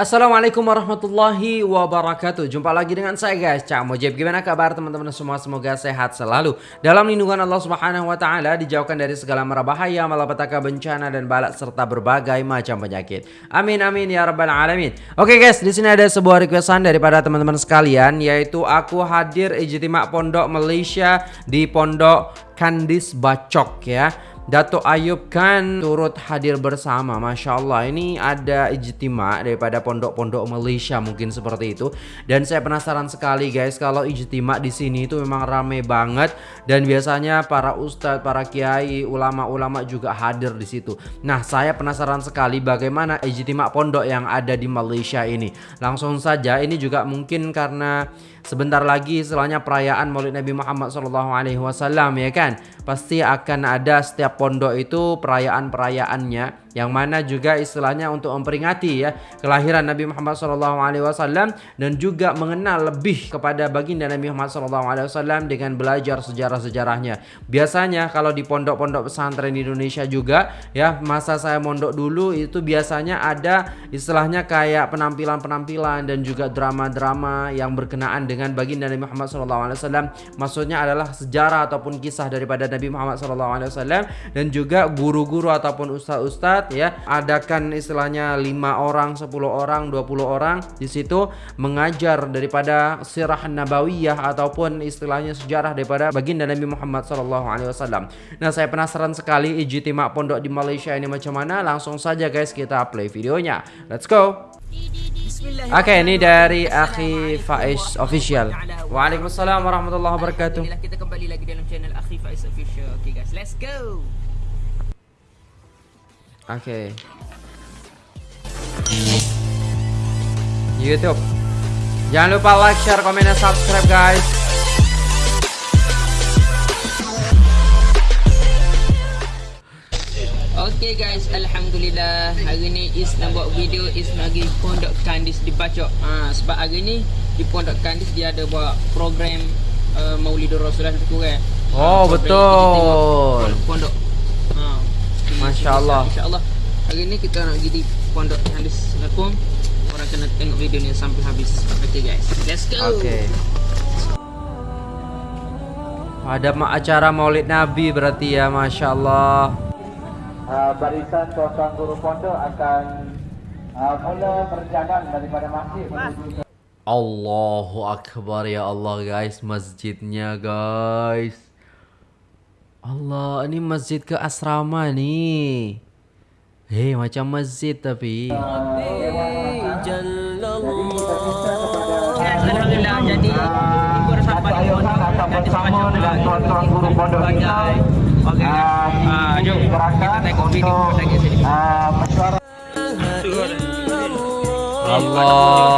Assalamualaikum warahmatullahi wabarakatuh. Jumpa lagi dengan saya guys. Cak Mojib Gimana kabar teman-teman semua? Semoga sehat selalu. Dalam lindungan Allah subhanahu wa ta'ala Dijauhkan dari segala mara bahaya Malapetaka bencana dan balak Serta berbagai macam penyakit. Amin amin ya rabbal alamin. Oke guys di sini ada sebuah requestan Daripada teman-teman sekalian Yaitu aku hadir ijtimak pondok Malaysia Di pondok Kandis Bacok ya Dato Ayub kan turut hadir bersama. Masya Allah ini ada ijtima daripada pondok-pondok Malaysia mungkin seperti itu. Dan saya penasaran sekali guys kalau ijtima di sini itu memang rame banget. Dan biasanya para ustadz, para kiai, ulama-ulama juga hadir di situ. Nah saya penasaran sekali bagaimana ijtima pondok yang ada di Malaysia ini. Langsung saja ini juga mungkin karena sebentar lagi setelahnya perayaan Maulid Nabi Muhammad SAW ya kan? Pasti akan ada setiap pondok itu perayaan-perayaannya yang mana juga istilahnya untuk memperingati ya kelahiran Nabi Muhammad SAW dan juga mengenal lebih kepada baginda Nabi Muhammad SAW dengan belajar sejarah-sejarahnya. Biasanya kalau di pondok-pondok pesantren di Indonesia juga ya masa saya mondok dulu itu biasanya ada istilahnya kayak penampilan-penampilan dan juga drama-drama yang berkenaan dengan baginda Nabi Muhammad SAW. Maksudnya adalah sejarah ataupun kisah daripada Nabi Muhammad SAW dan juga guru-guru ataupun ustadz-ustadz ya adakan istilahnya lima orang, 10 orang, 20 orang di situ mengajar daripada sirah nabawiyah ataupun istilahnya sejarah daripada baginda Nabi Muhammad SAW. Nah saya penasaran sekali ijtima pondok di Malaysia ini macam mana langsung saja guys kita play videonya. Let's go. Oke, ini dari Akhi Faiz Official. Waalaikumsalam warahmatullahi wabarakatuh. Kita kembali lagi dalam channel Akhi Faiz Official. Okay guys, let's go. Oke. Okay. YouTube. Jangan lupa like, share, komen, dan subscribe guys. Okay guys, Alhamdulillah Hari ni Is nak buat video Is pergi Pondok Kandis di Bacok ha, Sebab hari ni Di Pondok Kandis Dia ada buat program uh, Maulidur Rasulullah lebih kurang Oh betul Pondok ha, Masya Allah. Masya Allah. Hari ni kita nak pergi di Pondok Kandis Lakum Orang kena tengok video ni sampai habis. Okay guys, let's go. Okay ada acara maulid Nabi berarti ya Masya Allah. Uh, barisan tuan guru pondok akan uh, mula berjalan daripada masjid menuju Allahu Akbar ya Allah guys. Masjidnya guys Allah, ini masjid ke asrama nih. Hei, macam masjid tapi. Allah.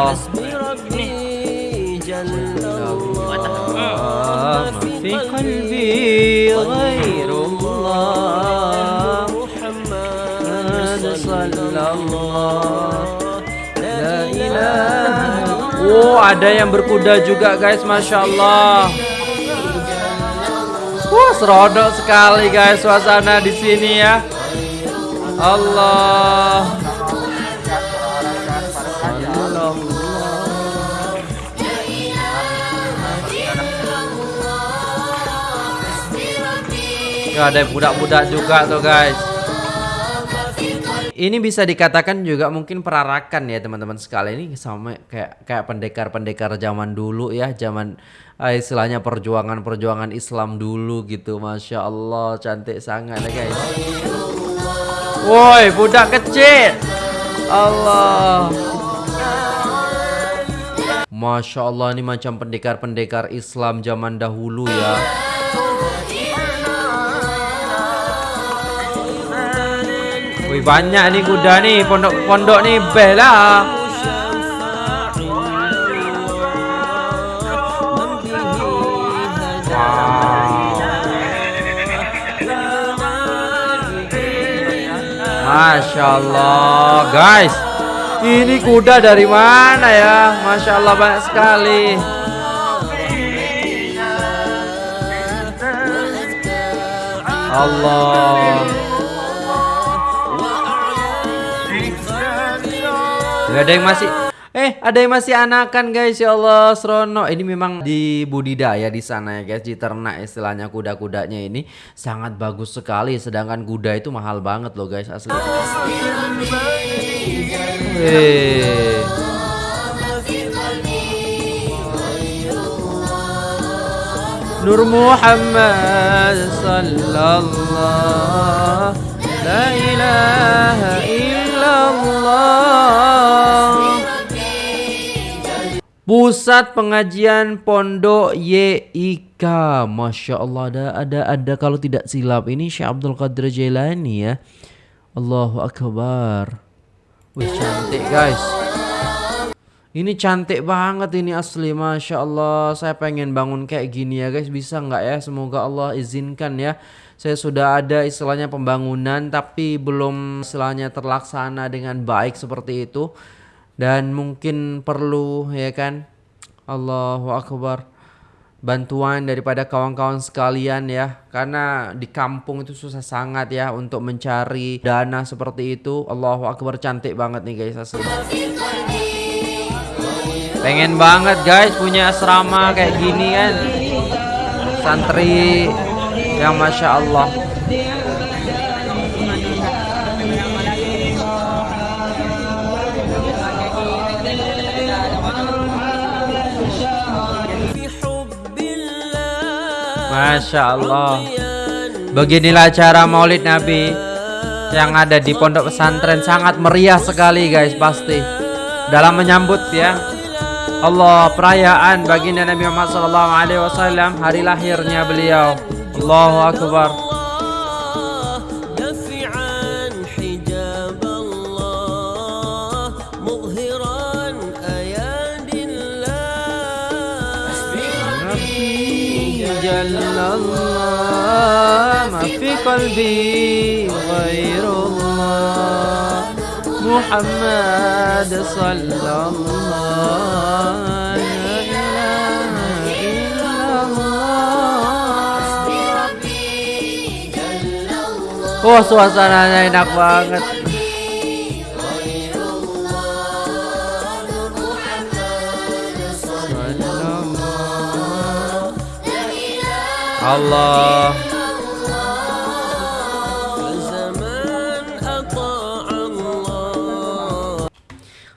Oh, ada yang berkuda juga guys, Masya Allah. Wah, serodok sekali guys suasana di sini ya. Allah. Ya, ada budak-budak juga tuh guys ini bisa dikatakan juga mungkin perarakan ya teman-teman sekalian ini sama kayak kayak pendekar-pendekar zaman dulu ya zaman uh, istilahnya perjuangan-perjuangan Islam dulu gitu. Masya Allah cantik sangat ya guys. Woi budak kecil. Allah. Masya Allah ini macam pendekar-pendekar Islam zaman dahulu ya banyak nih kuda nih pondok-pondok nih beh lah. Masya Allah guys Ini kuda dari mana ya? Masya Allah banyak sekali. Allah ada yang masih Eh, ada yang masih anakan guys, ya Allah, Srono. Ini memang di budidaya di sana ya guys, di ternak istilahnya kuda-kudanya ini sangat bagus sekali. Sedangkan kuda itu mahal banget loh guys asli. Wih. Nur Muhammad sallallahu la ilaha Pusat pengajian Pondok YIK Masya Allah ada, ada, ada. Kalau tidak silap Ini Syekh Abdul Qadir Jailani ya. Allahu Akbar. Wih cantik guys ini cantik banget ini asli. Masya Allah Saya pengen bangun kayak gini ya guys. Bisa nggak ya? Semoga Allah izinkan ya. Saya sudah ada istilahnya pembangunan Tapi belum istilahnya terlaksana dengan baik seperti itu. Dan mungkin perlu ya kan? Allahu Akbar. Bantuan daripada kawan-kawan sekalian ya. Karena di kampung itu susah sangat ya Untuk mencari dana seperti itu. Allahu Akbar cantik banget nih guys asli Pengen banget guys punya asrama kayak gini kan. Santri yang Masya Allah. Masya Allah. Beginilah cara maulid Nabi Yang ada di pondok pesantren. Sangat meriah sekali guys pasti. Dalam menyambut ya Allah perayaan baginda Nabi Muhammad sallallahu alaihi wasallam hari lahirnya beliau. Allahu akbar. ما في قلبي غير الله محمد صلى الله Wah oh, suasananya enak banget. Allah.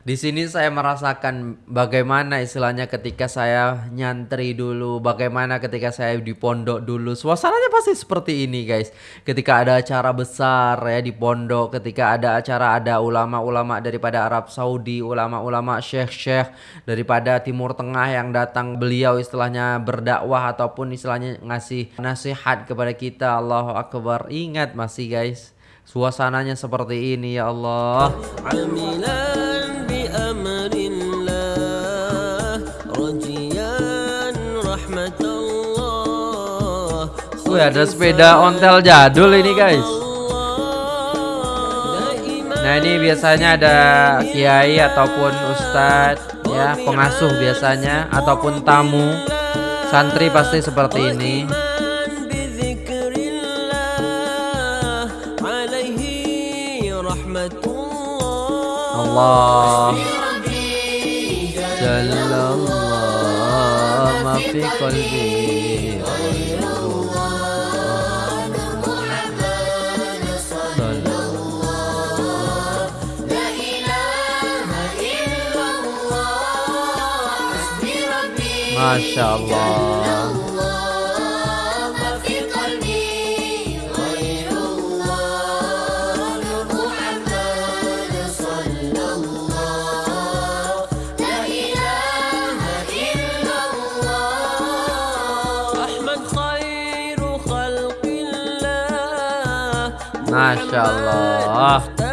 Di sini saya merasakan bagaimana istilahnya ketika saya nyantri dulu, bagaimana ketika saya di pondok dulu. Suasananya pasti seperti ini, guys. Ketika ada acara besar ya di pondok, ketika ada acara ada ulama-ulama daripada Arab Saudi, ulama-ulama syekh-syekh daripada Timur Tengah yang datang beliau istilahnya berdakwah ataupun istilahnya ngasih nasihat kepada kita. Allahu Akbar. Ingat masih, guys. Suasananya seperti ini ya Allah. Wih ada sepeda ontel jadul ini guys. Nah ini biasanya ada kiai ataupun ustadz ya pengasuh biasanya ataupun tamu. Santri pasti seperti ini. Allah. Jalallah ma fi qalbi ما شاء الله. في قلبي غير الله محمد صلى الله لا إله إلا الله أحمد خير خلق الله. ما شاء الله.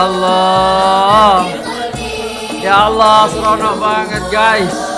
Allah. Ya Allah, seronok banget guys.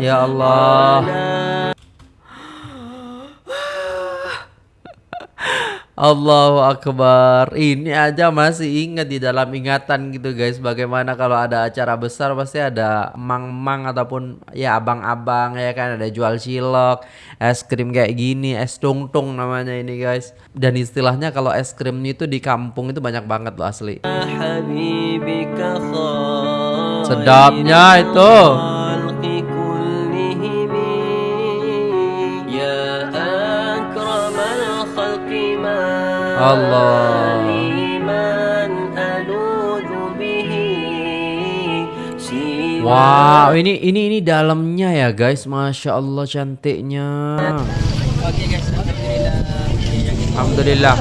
Ya Allah. Allahu Akbar. Ini aja masih ingat di dalam ingatan gitu guys. Bagaimana kalau ada acara besar pasti ada mang-mang ataupun ya abang-abang ya kan ada jual cilok, es krim kayak gini, es tungtung namanya ini guys. Dan istilahnya kalau es krim itu di kampung itu banyak banget loh asli. Sedapnya itu. Allah Wow, ini ini ini dalamnya ya guys, masya Allah cantiknya. Alhamdulillah.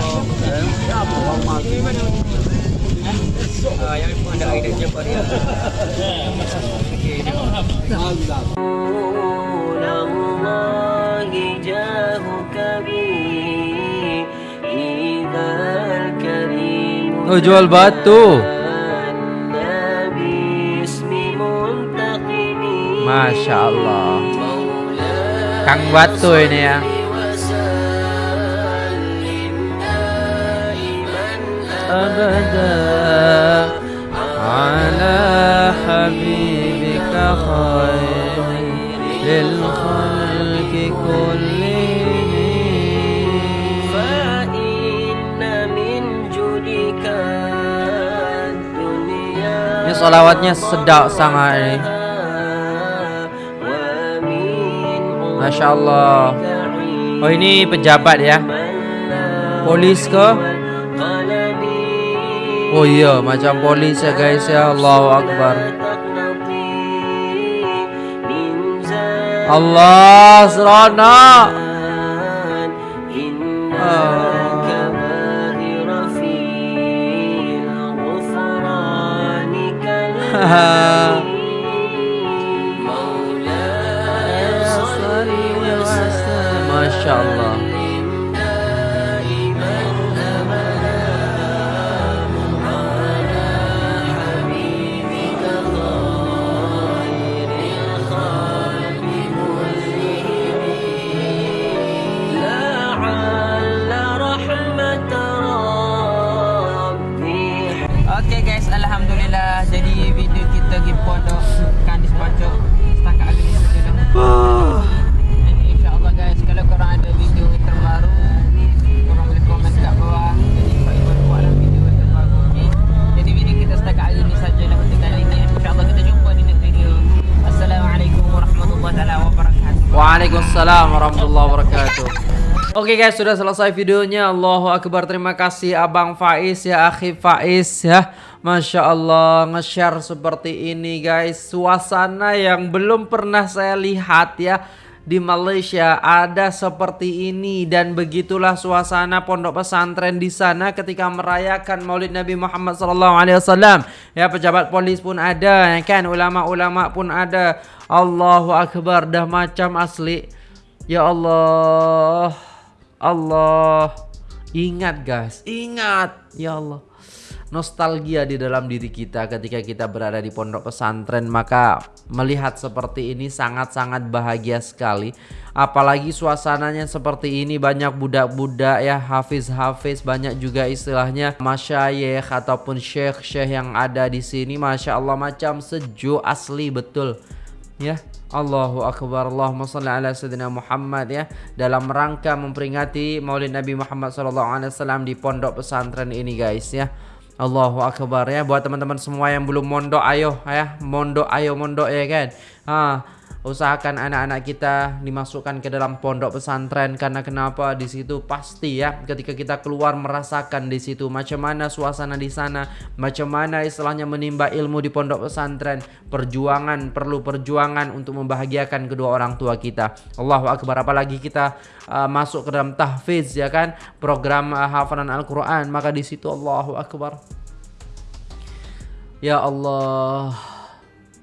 Alhamdulillah. Oh jual batu. النبي اسم منتقم Masya Allah. مولاي Kang batu ini ya. وسلم دائما أبدا على حبيبك خير solawatnya sedap sangat ini. Masya Allah. Oh ini pejabat ya. Polis ke? Oh iya macam polis ya guys ya Allah Akbar. Allah Subhanahu. seronok. Masya Allah. لعل Waalaikumsalam warahmatullahi wabarakatuh. Oke guys, sudah selesai videonya. Allahu Akbar. Terima kasih Abang Faiz ya, Akhi Faiz ya. Masya Allah, nge-share seperti ini guys. Suasana yang belum pernah saya lihat ya di Malaysia ada seperti ini dan begitulah suasana pondok pesantren di sana ketika merayakan Maulid Nabi Muhammad SAW. Ya pejabat polis pun ada, ya kan ulama-ulama pun ada. Allahu Akbar dah macam asli. Ya Allah, Allah, ingat guys, ingat, ya Allah. Nostalgia di dalam diri kita ketika kita berada di pondok pesantren maka melihat seperti ini sangat-sangat bahagia sekali. Apalagi suasananya seperti ini banyak budak-budak ya hafiz-hafiz banyak juga istilahnya masyayikh ataupun syekh-syekh yang ada di sini. Masya Allah macam sejuk asli betul ya Allahu Akbar Allahumma salli ala Sayyidina Muhammad ya. Dalam rangka memperingati Maulid Nabi Muhammad SAW di pondok pesantren ini guys ya. Allahu akbar ya. Buat teman-teman semua yang belum mondok ayo ya. Mondok ayo mondok ya kan? Ha usahakan anak-anak kita dimasukkan ke dalam pondok pesantren karena kenapa? Di situ pasti ya ketika kita keluar merasakan di situ macam mana suasana di sana macam mana istilahnya menimba ilmu di pondok pesantren. Perjuangan perlu perjuangan untuk membahagiakan kedua orang tua kita. Allahu akbar apalagi kita uh, masuk ke dalam tahfiz ya kan? Program uh, hafalan Al-Qur'an maka di situ Allahu akbar. Ya Allah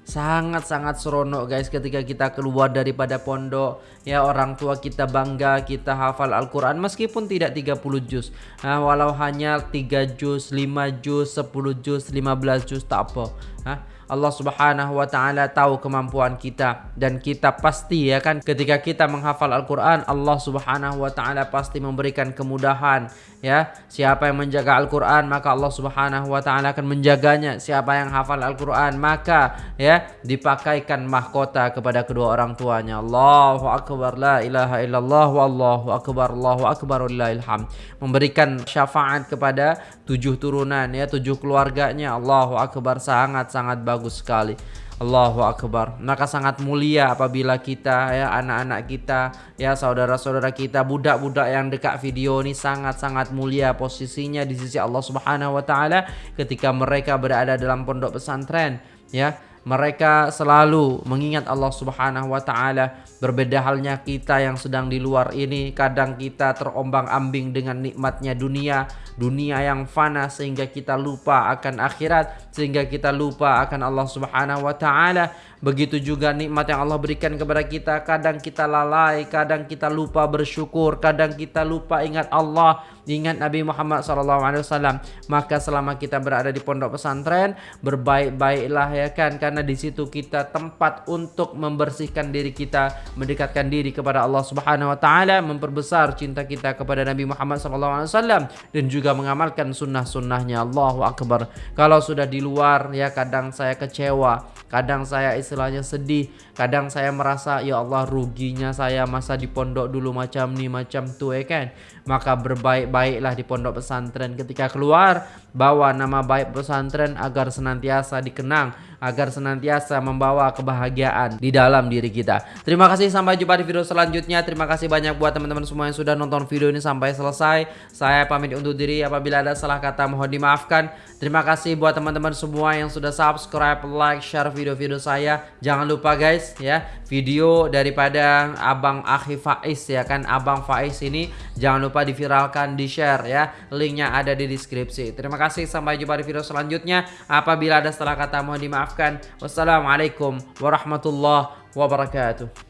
sangat-sangat seronok guys ketika kita keluar daripada pondok. Ya orang tua kita bangga kita hafal Al-Quran meskipun tidak 30 juz. Nah, walau hanya 3 juz 5 juz 10 juz 15 juz tak apa. Nah, Allah Subhanahu wa taala tahu kemampuan kita. Dan kita pasti ya kan ketika kita menghafal Al-Qur'an Allah Subhanahu wa taala pasti memberikan kemudahan ya. Siapa yang menjaga Al-Qur'an maka Allah Subhanahu wa taala akan menjaganya. Siapa yang hafal Al-Qur'an maka ya dipakaikan mahkota kepada kedua orang tuanya. Allahu akbar la ilaha illallah wallahu akbar Allahu akbar hamd. Memberikan syafaat kepada tujuh turunan ya tujuh keluarganya. Allahu akbar sangat sangat bagus sekali Allahu Akbar. Maka sangat mulia apabila kita ya anak-anak kita ya saudara-saudara kita budak-budak yang dekat video ini sangat-sangat mulia posisinya di sisi Allah Subhanahu wa taala ketika mereka berada dalam pondok pesantren ya mereka selalu mengingat Allah Subhanahu wa taala. Berbeda halnya kita yang sedang di luar ini, kadang kita terombang-ambing dengan nikmatnya dunia, dunia yang fana sehingga kita lupa akan akhirat, sehingga kita lupa akan Allah Subhanahu wa taala. Begitu juga nikmat yang Allah berikan kepada kita, kadang kita lalai, kadang kita lupa bersyukur, kadang kita lupa ingat Allah, ingat Nabi Muhammad SAW. Maka selama kita berada di pondok pesantren, berbaik-baiklah ya kan, karena di situ kita tempat untuk membersihkan diri kita, mendekatkan diri kepada Allah Subhanahu Wa Taala, memperbesar cinta kita kepada Nabi Muhammad SAW dan juga mengamalkan sunnah-sunnahnya. Allahu Akbar. Kalau sudah di luar ya kadang saya kecewa Kadang saya istilahnya sedih, kadang saya merasa ya Allah ruginya saya masa di pondok dulu macam ni macam tu ya kan. Maka berbaik-baiklah di pondok pesantren ketika keluar bawa nama baik pesantren agar senantiasa dikenang, agar senantiasa membawa kebahagiaan di dalam diri kita. Terima kasih sampai jumpa di video selanjutnya. Terima kasih banyak buat teman-teman semua yang sudah nonton video ini sampai selesai. Saya pamit undur diri apabila ada salah kata mohon dimaafkan. Terima kasih buat teman-teman semua yang sudah subscribe, like, share video-video saya. Jangan lupa guys ya, video daripada Abang Akhi Faiz ya kan, Abang Faiz ini jangan lupa diviralkan, di-share ya. Linknya ada di deskripsi. Terima kasih, sampai jumpa di video selanjutnya. Apabila ada salah kata mohon dimaafkan. Wassalamualaikum warahmatullahi wabarakatuh.